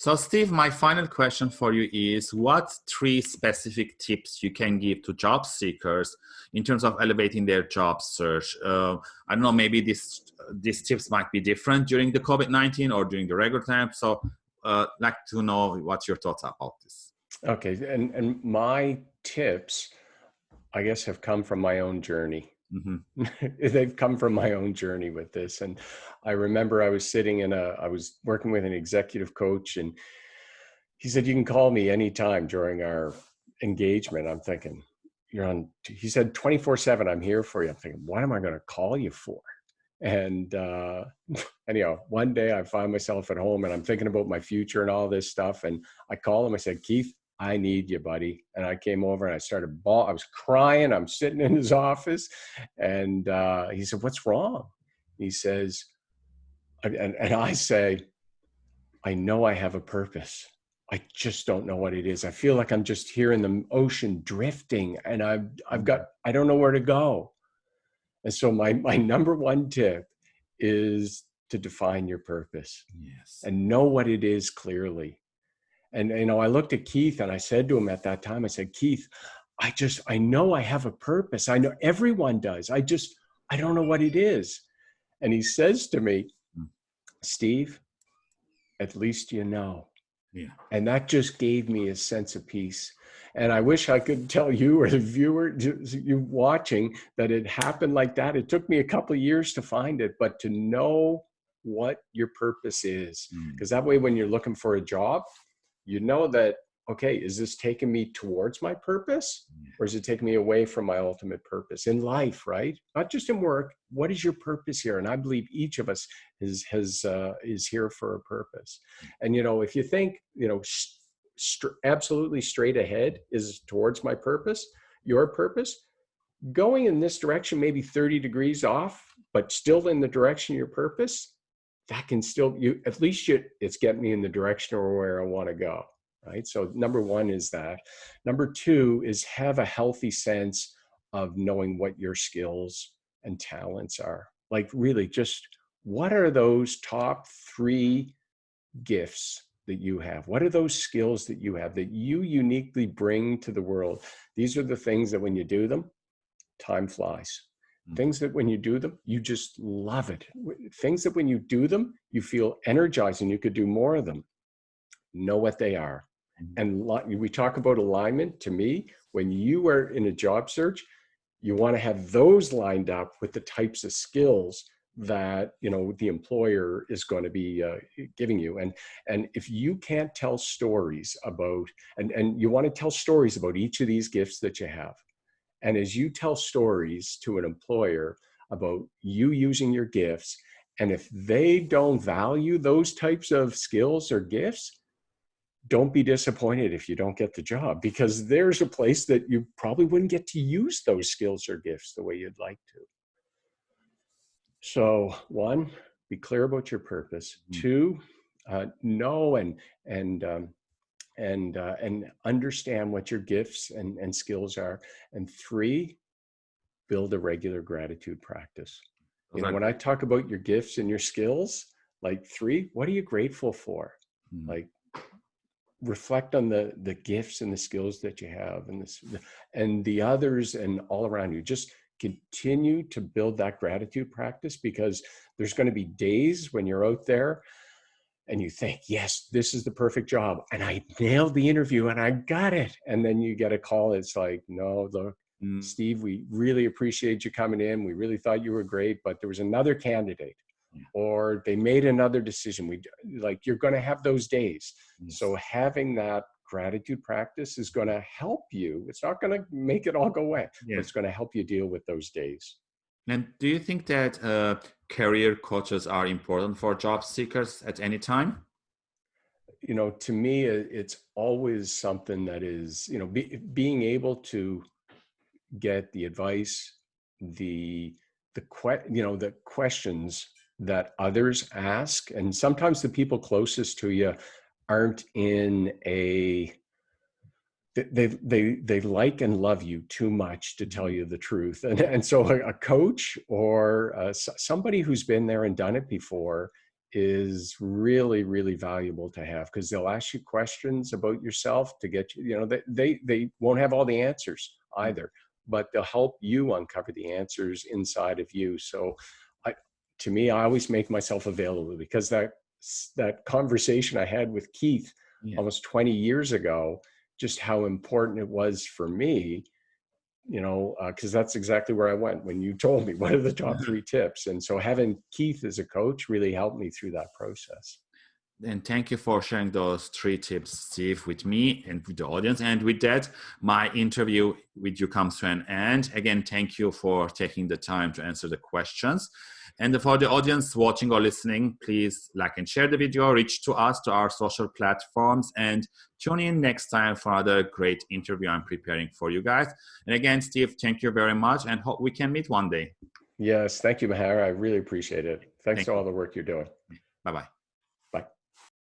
So, Steve, my final question for you is what three specific tips you can give to job seekers in terms of elevating their job search? Uh, I don't know, maybe this, these tips might be different during the COVID 19 or during the regular time. So, uh, like to know what your thoughts are about this. Okay. And, and my tips, I guess, have come from my own journey. Mm-hmm. They've come from my own journey with this. And I remember I was sitting in a, I was working with an executive coach and he said, you can call me anytime during our engagement. I'm thinking, you're on, he said, 24 seven, I'm here for you. I'm thinking, what am I going to call you for? And uh, anyhow, one day I find myself at home and I'm thinking about my future and all this stuff. And I call him, I said, Keith, I need you, buddy. And I came over and I started ball. I was crying. I'm sitting in his office, and uh, he said, "What's wrong?" He says, and, and I say, "I know I have a purpose. I just don't know what it is. I feel like I'm just here in the ocean drifting, and I've I've got I don't know where to go." And so my my number one tip is to define your purpose yes. and know what it is clearly and you know, I looked at Keith and I said to him at that time, I said, Keith, I just I know I have a purpose. I know everyone does. I just I don't know what it is. And he says to me, hmm. Steve, at least you know. Yeah. And that just gave me a sense of peace. And I wish I could tell you or the viewer, you watching, that it happened like that. It took me a couple of years to find it, but to know what your purpose is, because mm. that way, when you're looking for a job, you know that okay is this taking me towards my purpose or is it taking me away from my ultimate purpose in life right? Not just in work what is your purpose here? And i believe each of us is has uh, is here for a purpose. And you know if you think you know st- absolutely straight ahead is towards my purpose your purpose going in this direction maybe 30 degrees off but still in the direction of your purpose that can still you at least you, it's getting me in the direction or where I want to go. Right. So number one is that. Number two is have a healthy sense of knowing what your skills and talents are. Like really just what are those top three gifts that you have? What are those skills that you have that you uniquely bring to the world? These are the things that when you do them, time flies. Mm. things that when you do them you just love it. Things that when you do them you feel energized and you could do more of them. Know what they are. Mm. and we talk about alignment. To me when you are in a job search you want to have those lined up with the types of skills that you know the employer is going to be uh, giving you. And and if you can't tell stories about and and you want to tell stories about each of these gifts that you have and as you tell stories to an employer about you using your gifts, and if they don't value those types of skills or gifts, don't be disappointed if you don't get the job because there's a place that you probably wouldn't get to use those skills or gifts the way you'd like to. So, one, be clear about your purpose. Mm-hmm. Two, uh, know and and um, and uh, and understand what your gifts and, and skills are and three build a regular gratitude practice. You know, when i talk about your gifts and your skills like three what are you grateful for? Mm. like reflect on the the gifts and the skills that you have and this and the others and all around you. Just continue to build that gratitude practice because there's going to be days when you're out there and you think, yes, this is the perfect job. And I nailed the interview and I got it. And then you get a call. It's like, no, look, mm. Steve, we really appreciate you coming in. We really thought you were great, but there was another candidate yeah. or they made another decision. We like, you're going to have those days. Yes. So having that gratitude practice is going to help you. It's not going to make it all go away. Yeah. It's going to help you deal with those days. And do you think that uh, career coaches are important for job seekers at any time? You know, to me, it's always something that is, you know, be, being able to get the advice, the the que- you know the questions that others ask, and sometimes the people closest to you aren't in a they they they like and love you too much to tell you the truth. And and so a, coach or uh, somebody who's been there and done it before is really really valuable to have because they'll ask you questions about yourself to get you you know they, they they won't have all the answers either but they'll help you uncover the answers inside of you. So i to me i always make myself available because that that conversation i had with keith yeah. almost 20 years ago just how important it was for me you know, because uh, that's exactly where I went when you told me what are the top three tips. And so having Keith as a coach really helped me through that process. And thank you for sharing those three tips, Steve, with me and with the audience. And with that, my interview with you comes to an end. Again, thank you for taking the time to answer the questions. And for the audience watching or listening, please like and share the video, reach to us, to our social platforms, and tune in next time for another great interview I'm preparing for you guys. And again, Steve, thank you very much and hope we can meet one day. Yes, thank you, Maher. I really appreciate it. Thanks thank for all the work you're doing. Bye-bye.